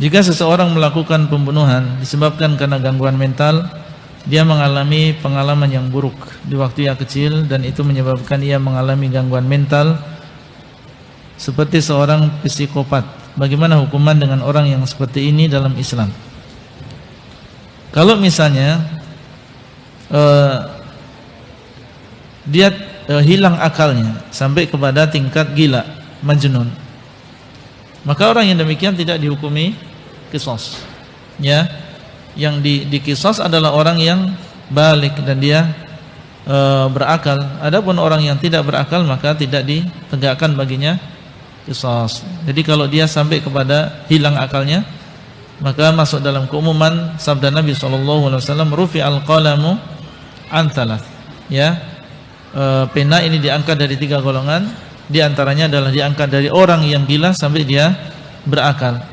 Jika seseorang melakukan pembunuhan disebabkan karena gangguan mental, dia mengalami pengalaman yang buruk di waktu yang kecil dan itu menyebabkan ia mengalami gangguan mental seperti seorang psikopat. Bagaimana hukuman dengan orang yang seperti ini dalam Islam? Kalau misalnya uh, dia uh, hilang akalnya sampai kepada tingkat gila, majnun. Maka orang yang demikian tidak dihukumi kisos. Ya. Yang di, di kisos adalah orang yang balik dan dia e, berakal. Adapun orang yang tidak berakal maka tidak ditegakkan baginya kisos. Jadi kalau dia sampai kepada hilang akalnya maka masuk dalam keumuman sabda Nabi sallallahu alaihi wasallam rufi al-qalamu antalah ya. E, pena ini diangkat dari tiga golongan di antaranya adalah diangkat dari orang yang gila sampai dia berakal